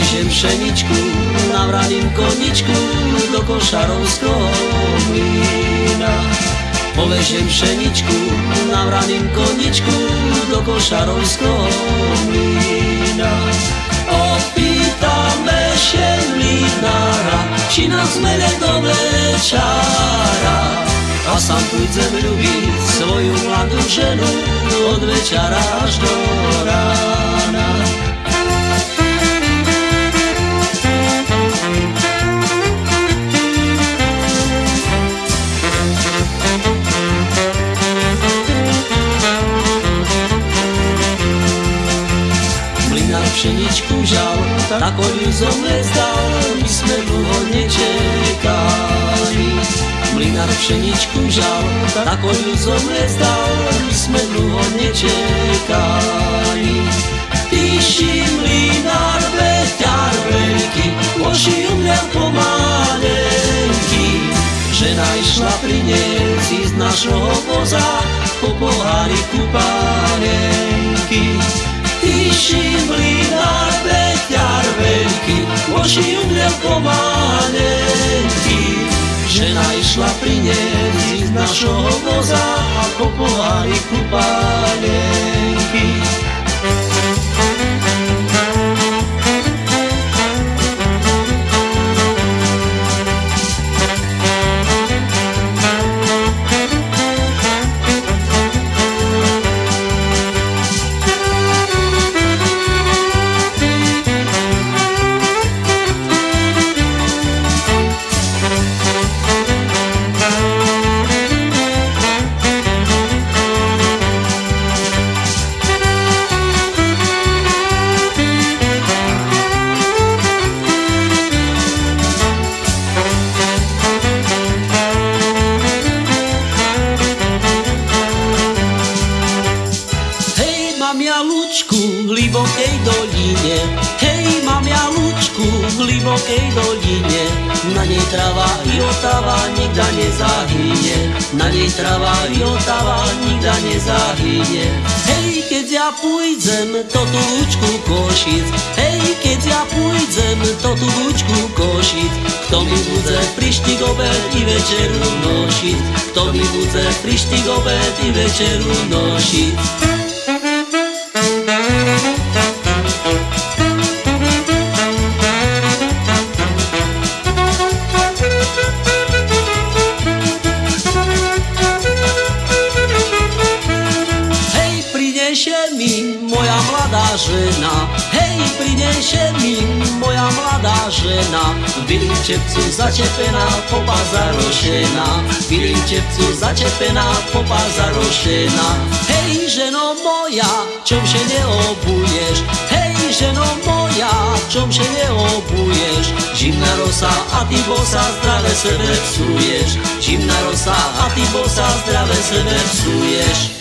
Povežem pšeničku na vraným koničku do košarovského mlína. Povežem pšeničku na vraným koničku do košarovského mlína. Opýtame šemlínára, či nás mele do večára. A sám pôjdem ľúbiť svoju mladú ženu od večera až do pšeničku žal, tak ju zomezdal, my sme dlho nečekali. Mlinár pšeničku žal, tak ju zomezdal, my sme dlho nečekali. Píši mlinár, veťar veľký, oši umľal pomalenky. Žena išla priniesť z našho voza po pohári kupálenky. Píši mlinár, veťar veľký, oši umrel pomalenky. Žena išla priniesť z našho voza a po pohári kupálenky. Hlibokej doline, hej, mám ja lúčku v hlibokej doline. Na nej trava i otava nikda nezahynie, na nej trava i otava nikda nezahynie. Hej, keď ja pôjdem to tú lúčku košic, hej, keď ja pôjdem to tú lúčku košic, kto mi bude prištik obed i večeru nošiť, kto mi bude prištik obed i večeru nošiť. Hej, przyniesie mi moja mlada żena Wilczewcu zaciepyna, popa zaroszyna Wilczewcu zaciepyna, popa zaroszyna Hej, żeno moja, czym się nie obujesz? Hej, żeno moja, czym się nie obujesz? Zimna rosa, a ty bosa, zdrowe sobie psujesz. Zimna rosa, a ty bosa, zdrowe sobie psujesz.